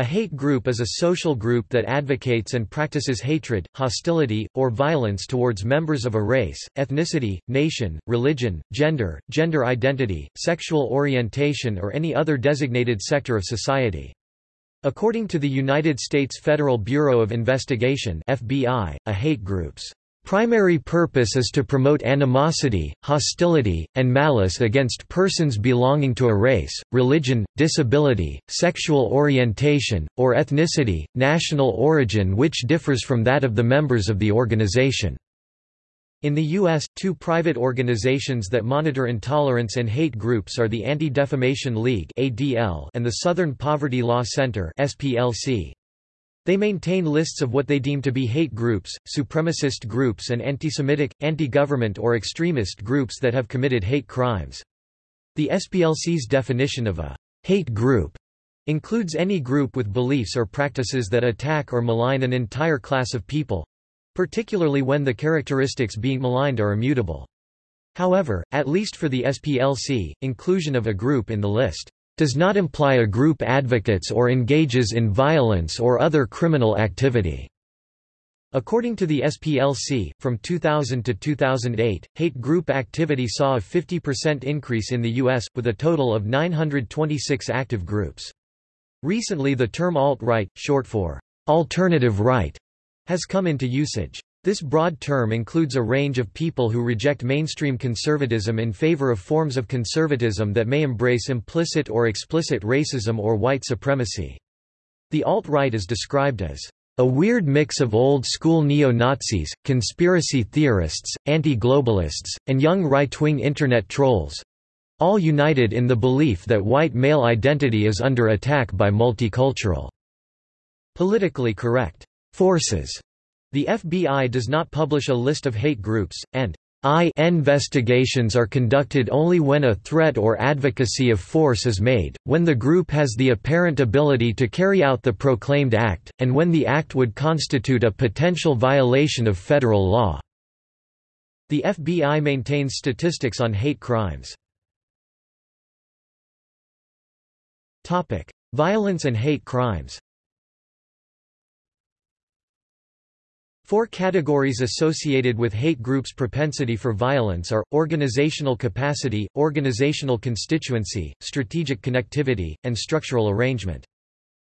A hate group is a social group that advocates and practices hatred, hostility, or violence towards members of a race, ethnicity, nation, religion, gender, gender identity, sexual orientation or any other designated sector of society. According to the United States Federal Bureau of Investigation FBI, a hate group's Primary purpose is to promote animosity, hostility, and malice against persons belonging to a race, religion, disability, sexual orientation, or ethnicity, national origin which differs from that of the members of the organization. In the U.S., two private organizations that monitor intolerance and hate groups are the Anti-Defamation League and the Southern Poverty Law Center. They maintain lists of what they deem to be hate groups, supremacist groups and anti-Semitic, anti-government or extremist groups that have committed hate crimes. The SPLC's definition of a hate group includes any group with beliefs or practices that attack or malign an entire class of people particularly when the characteristics being maligned are immutable. However, at least for the SPLC, inclusion of a group in the list does not imply a group advocates or engages in violence or other criminal activity. According to the SPLC, from 2000 to 2008, hate group activity saw a 50% increase in the U.S., with a total of 926 active groups. Recently the term alt-right, short for alternative right, has come into usage. This broad term includes a range of people who reject mainstream conservatism in favor of forms of conservatism that may embrace implicit or explicit racism or white supremacy. The alt-right is described as a weird mix of old-school neo-Nazis, conspiracy theorists, anti-globalists, and young right-wing Internet trolls—all united in the belief that white male identity is under attack by multicultural, politically correct forces. The FBI does not publish a list of hate groups, and I investigations are conducted only when a threat or advocacy of force is made, when the group has the apparent ability to carry out the proclaimed act, and when the act would constitute a potential violation of federal law. The FBI maintains statistics on hate crimes. Violence and hate crimes Four categories associated with hate groups' propensity for violence are, organizational capacity, organizational constituency, strategic connectivity, and structural arrangement.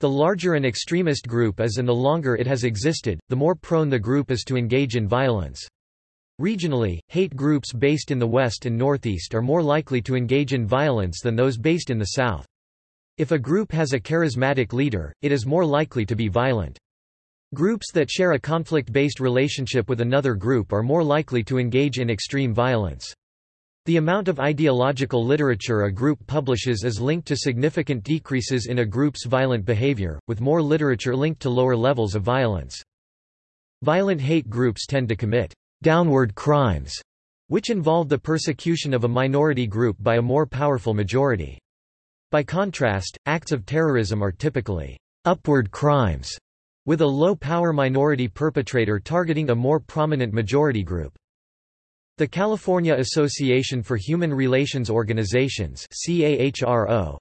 The larger an extremist group is and the longer it has existed, the more prone the group is to engage in violence. Regionally, hate groups based in the West and Northeast are more likely to engage in violence than those based in the South. If a group has a charismatic leader, it is more likely to be violent. Groups that share a conflict-based relationship with another group are more likely to engage in extreme violence. The amount of ideological literature a group publishes is linked to significant decreases in a group's violent behavior, with more literature linked to lower levels of violence. Violent hate groups tend to commit downward crimes, which involve the persecution of a minority group by a more powerful majority. By contrast, acts of terrorism are typically upward crimes, with a low-power minority perpetrator targeting a more prominent majority group. The California Association for Human Relations Organizations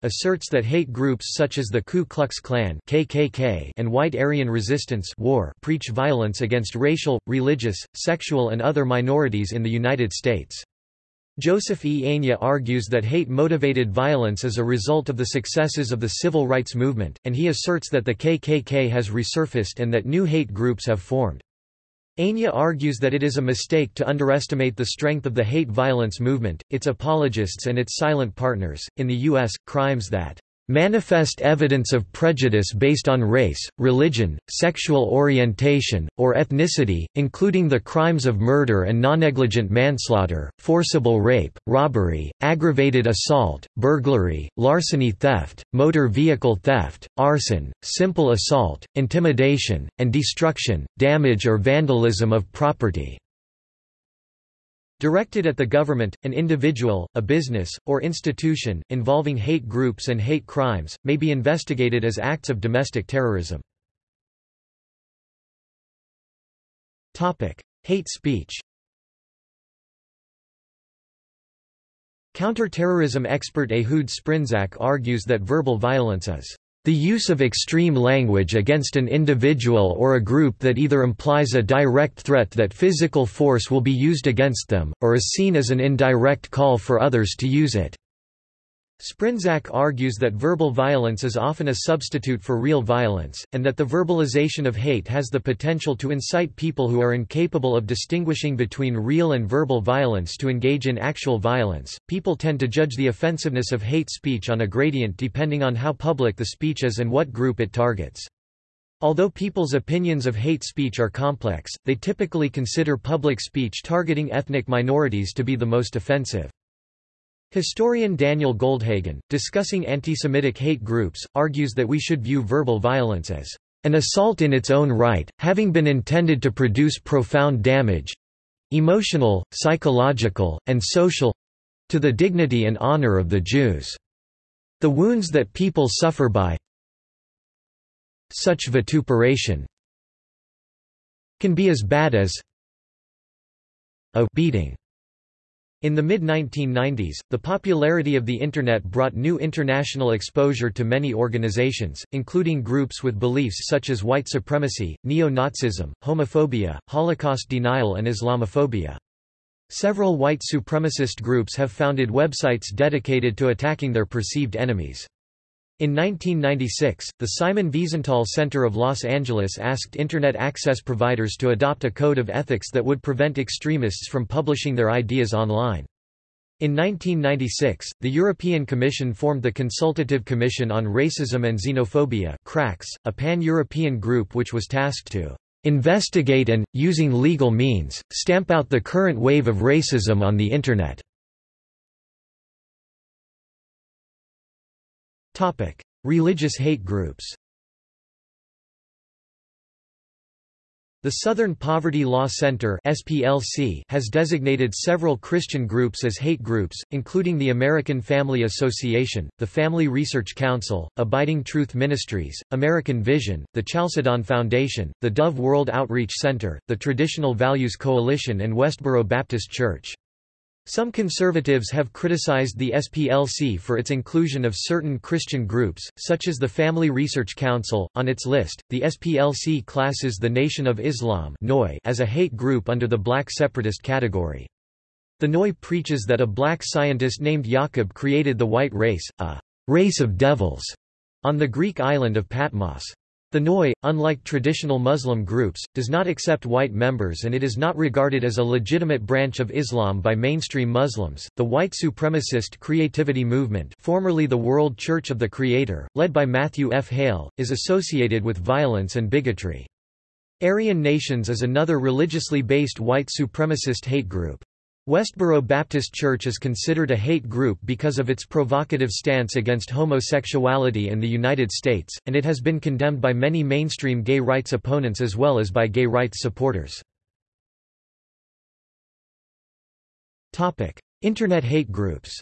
asserts that hate groups such as the Ku Klux Klan KKK and White Aryan Resistance War preach violence against racial, religious, sexual and other minorities in the United States. Joseph E. Agne argues that hate-motivated violence is a result of the successes of the civil rights movement, and he asserts that the KKK has resurfaced and that new hate groups have formed. Agne argues that it is a mistake to underestimate the strength of the hate violence movement, its apologists and its silent partners. In the U.S., crimes that manifest evidence of prejudice based on race, religion, sexual orientation, or ethnicity, including the crimes of murder and non-negligent manslaughter, forcible rape, robbery, aggravated assault, burglary, larceny theft, motor vehicle theft, arson, simple assault, intimidation, and destruction, damage or vandalism of property. Directed at the government, an individual, a business, or institution, involving hate groups and hate crimes, may be investigated as acts of domestic terrorism. Hate speech Counter-terrorism expert Ehud Sprinzak argues that verbal violence is The use of extreme language against an individual or a group that either implies a direct threat that physical force will be used against them, or is seen as an indirect call for others to use it. Sprinzak argues that verbal violence is often a substitute for real violence, and that the verbalization of hate has the potential to incite people who are incapable of distinguishing between real and verbal violence to engage in actual violence. People tend to judge the offensiveness of hate speech on a gradient depending on how public the speech is and what group it targets. Although people's opinions of hate speech are complex, they typically consider public speech targeting ethnic minorities to be the most offensive. Historian Daniel Goldhagen, discussing anti-Semitic hate groups, argues that we should view verbal violence as an assault in its own right, having been intended to produce profound damage—emotional, psychological, and social—to the dignity and honor of the Jews. The wounds that people suffer by such vituperation can be as bad as a beating. In the mid-1990s, the popularity of the Internet brought new international exposure to many organizations, including groups with beliefs such as white supremacy, neo-Nazism, homophobia, Holocaust denial and Islamophobia. Several white supremacist groups have founded websites dedicated to attacking their perceived enemies. In 1996, the Simon Wiesenthal Center of Los Angeles asked Internet access providers to adopt a code of ethics that would prevent extremists from publishing their ideas online. In 1996, the European Commission formed the Consultative Commission on Racism and Xenophobia a pan-European group which was tasked to investigate and, using legal means, stamp out the current wave of racism on the Internet. Religious hate groups The Southern Poverty Law Center (SPLC) has designated several Christian groups as hate groups, including the American Family Association, the Family Research Council, Abiding Truth Ministries, American Vision, the Chalcedon Foundation, the Dove World Outreach Center, the Traditional Values Coalition and Westboro Baptist Church. Some conservatives have criticized the SPLC for its inclusion of certain Christian groups, such as the Family Research Council. On its list, the SPLC classes the Nation of Islam as a hate group under the black separatist category. The NOI preaches that a black scientist named Yaqub created the white race, a race of devils, on the Greek island of Patmos. The NOI, unlike traditional Muslim groups, does not accept white members and it is not regarded as a legitimate branch of Islam by mainstream Muslims. The white supremacist creativity movement, formerly the World Church of the Creator, led by Matthew F. Hale, is associated with violence and bigotry. Aryan Nations is another religiously based white supremacist hate group. Westboro Baptist Church is considered a hate group because of its provocative stance against homosexuality in the United States, and it has been condemned by many mainstream gay rights opponents as well as by gay rights supporters. Internet hate groups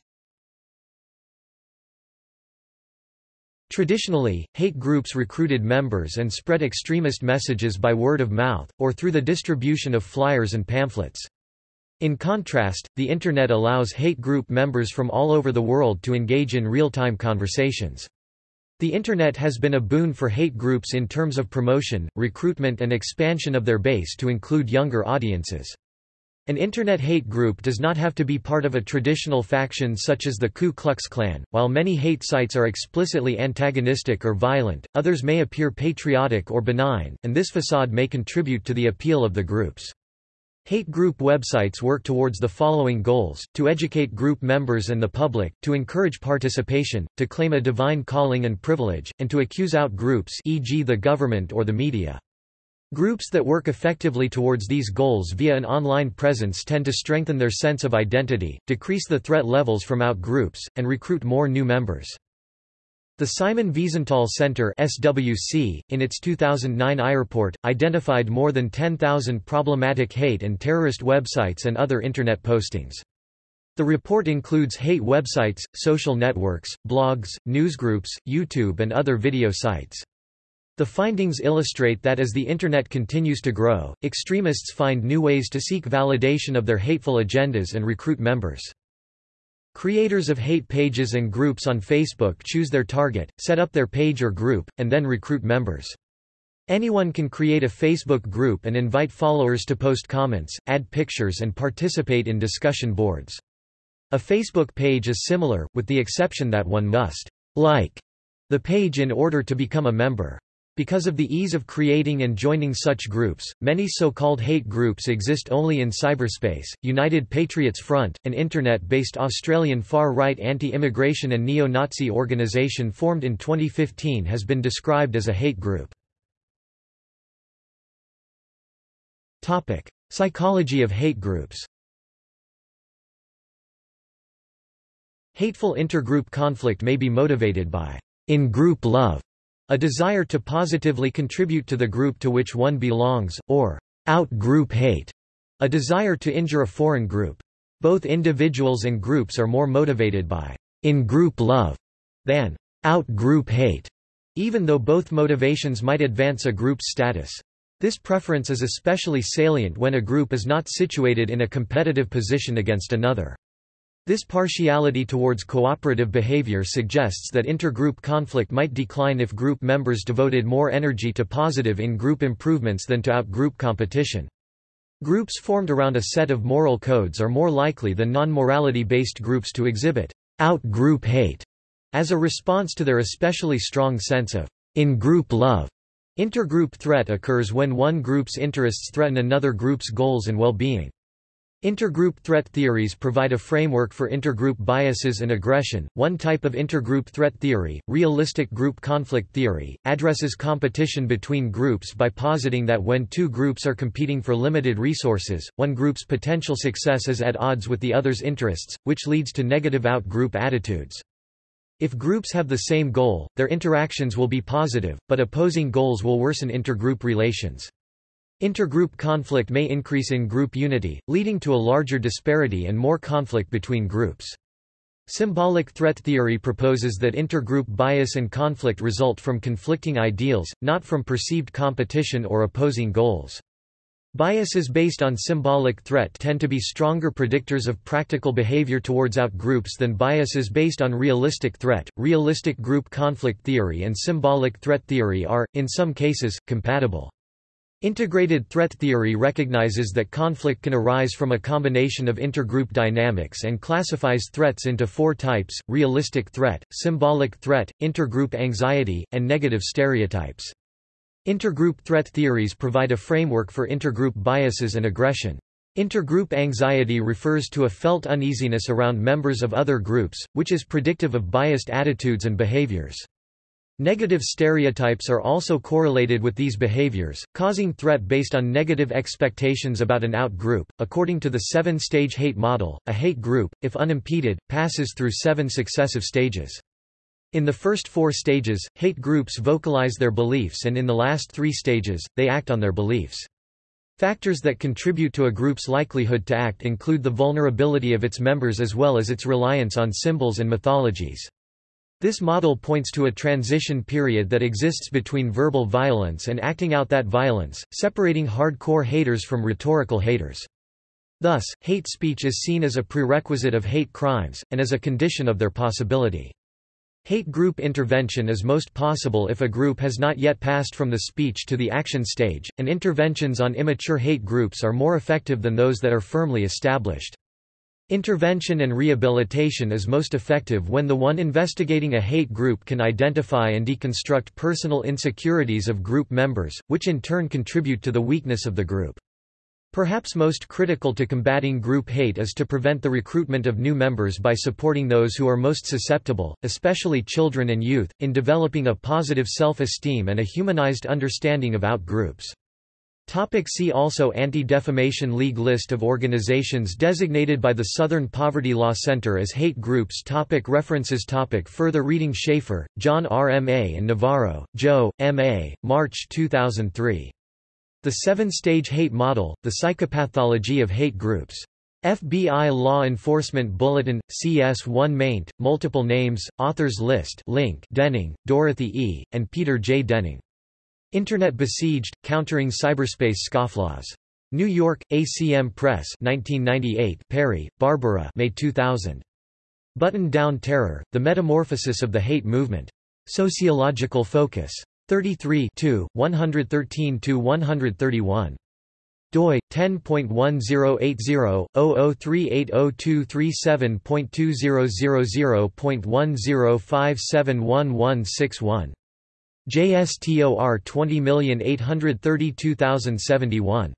Traditionally, hate groups recruited members and spread extremist messages by word of mouth, or through the distribution of flyers and pamphlets. In contrast, the Internet allows hate group members from all over the world to engage in real-time conversations. The Internet has been a boon for hate groups in terms of promotion, recruitment and expansion of their base to include younger audiences. An Internet hate group does not have to be part of a traditional faction such as the Ku Klux Klan. While many hate sites are explicitly antagonistic or violent, others may appear patriotic or benign, and this facade may contribute to the appeal of the groups. Hate group websites work towards the following goals, to educate group members and the public, to encourage participation, to claim a divine calling and privilege, and to accuse out groups e.g. the government or the media. Groups that work effectively towards these goals via an online presence tend to strengthen their sense of identity, decrease the threat levels from out groups, and recruit more new members. The Simon Wiesenthal Center SWC, in its 2009 iReport, identified more than 10,000 problematic hate and terrorist websites and other Internet postings. The report includes hate websites, social networks, blogs, newsgroups, YouTube and other video sites. The findings illustrate that as the Internet continues to grow, extremists find new ways to seek validation of their hateful agendas and recruit members. Creators of hate pages and groups on Facebook choose their target, set up their page or group, and then recruit members. Anyone can create a Facebook group and invite followers to post comments, add pictures and participate in discussion boards. A Facebook page is similar, with the exception that one must like the page in order to become a member. Because of the ease of creating and joining such groups, many so-called hate groups exist only in cyberspace. United Patriots Front, an internet-based Australian far-right anti-immigration and neo-Nazi organisation formed in 2015 has been described as a hate group. Topic: Psychology of hate groups. Hateful intergroup conflict may be motivated by in-group love, a desire to positively contribute to the group to which one belongs, or out-group hate, a desire to injure a foreign group. Both individuals and groups are more motivated by in-group love than out-group hate, even though both motivations might advance a group's status. This preference is especially salient when a group is not situated in a competitive position against another. This partiality towards cooperative behavior suggests that intergroup conflict might decline if group members devoted more energy to positive in-group improvements than to out-group competition. Groups formed around a set of moral codes are more likely than non-morality-based groups to exhibit out-group hate as a response to their especially strong sense of in-group love. Intergroup threat occurs when one group's interests threaten another group's goals and well-being. Intergroup threat theories provide a framework for intergroup biases and aggression. One type of intergroup threat theory, realistic group conflict theory, addresses competition between groups by positing that when two groups are competing for limited resources, one group's potential success is at odds with the other's interests, which leads to negative out-group attitudes. If groups have the same goal, their interactions will be positive, but opposing goals will worsen intergroup relations. Intergroup conflict may increase in group unity, leading to a larger disparity and more conflict between groups. Symbolic threat theory proposes that intergroup bias and conflict result from conflicting ideals, not from perceived competition or opposing goals. Biases based on symbolic threat tend to be stronger predictors of practical behavior towards outgroups than biases based on realistic threat. Realistic group conflict theory and symbolic threat theory are, in some cases, compatible. Integrated threat theory recognizes that conflict can arise from a combination of intergroup dynamics and classifies threats into four types, realistic threat, symbolic threat, intergroup anxiety, and negative stereotypes. Intergroup threat theories provide a framework for intergroup biases and aggression. Intergroup anxiety refers to a felt uneasiness around members of other groups, which is predictive of biased attitudes and behaviors. Negative stereotypes are also correlated with these behaviors, causing threat based on negative expectations about an out-group. According to the seven-stage hate model, a hate group, if unimpeded, passes through seven successive stages. In the first four stages, hate groups vocalize their beliefs and in the last three stages, they act on their beliefs. Factors that contribute to a group's likelihood to act include the vulnerability of its members as well as its reliance on symbols and mythologies. This model points to a transition period that exists between verbal violence and acting out that violence, separating hardcore haters from rhetorical haters. Thus, hate speech is seen as a prerequisite of hate crimes, and as a condition of their possibility. Hate group intervention is most possible if a group has not yet passed from the speech to the action stage, and interventions on immature hate groups are more effective than those that are firmly established. Intervention and rehabilitation is most effective when the one investigating a hate group can identify and deconstruct personal insecurities of group members, which in turn contribute to the weakness of the group. Perhaps most critical to combating group hate is to prevent the recruitment of new members by supporting those who are most susceptible, especially children and youth, in developing a positive self-esteem and a humanized understanding of outgroups. Topic see also Anti-Defamation League List of organizations designated by the Southern Poverty Law Center as hate groups topic References topic Further reading Schafer, John R. M. A. and Navarro, Joe, M. A., March 2003. The Seven-Stage Hate Model, The Psychopathology of Hate Groups. FBI Law Enforcement Bulletin, CS1 maint, multiple names, authors list link Denning, Dorothy E., and Peter J. Denning. Internet Besieged, Countering Cyberspace Scofflaws. New York, ACM Press 1998 Perry, Barbara May 2000. Button-Down Terror, The Metamorphosis of the Hate Movement. Sociological Focus. 33 113–131 doi 10.1080/00380237.2000.10571161 JSTOR 20832071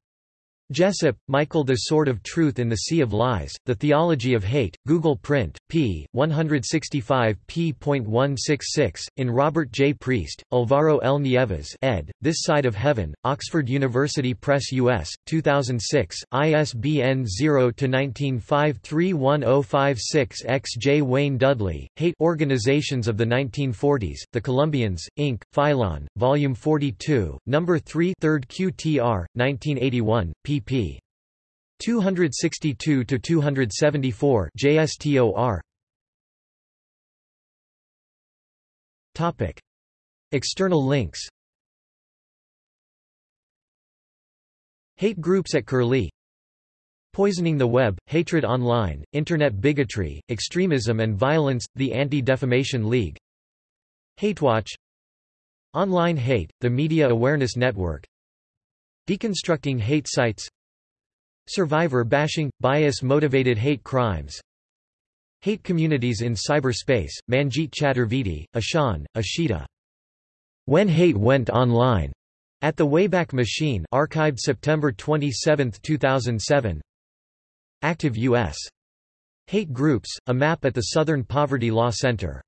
Jessup, Michael The Sword of Truth in the Sea of Lies, The Theology of Hate, Google Print, p. 165 p.166, in Robert J. Priest, Alvaro L. Nieves ed., This Side of Heaven, Oxford University Press U.S., 2006, ISBN 0-19531056-X. J. Wayne Dudley, Hate Organizations of the 1940s, The Columbians, Inc., Phylon, Volume 42, No. 3 3rd QTR, 1981, pp pp. 262 to 274 JSTOR. Topic: External links. Hate groups at Curlie Poisoning the Web, Hatred Online, Internet Bigotry, Extremism and Violence, the Anti-Defamation League HateWatch Online Hate, the Media Awareness Network Deconstructing hate sites Survivor bashing – bias-motivated hate crimes Hate communities in cyberspace, Manjit Chaturvedi, Ashan, Ashita. When Hate Went Online, at the Wayback Machine archived September 27, 2007 Active U.S. Hate Groups, a map at the Southern Poverty Law Center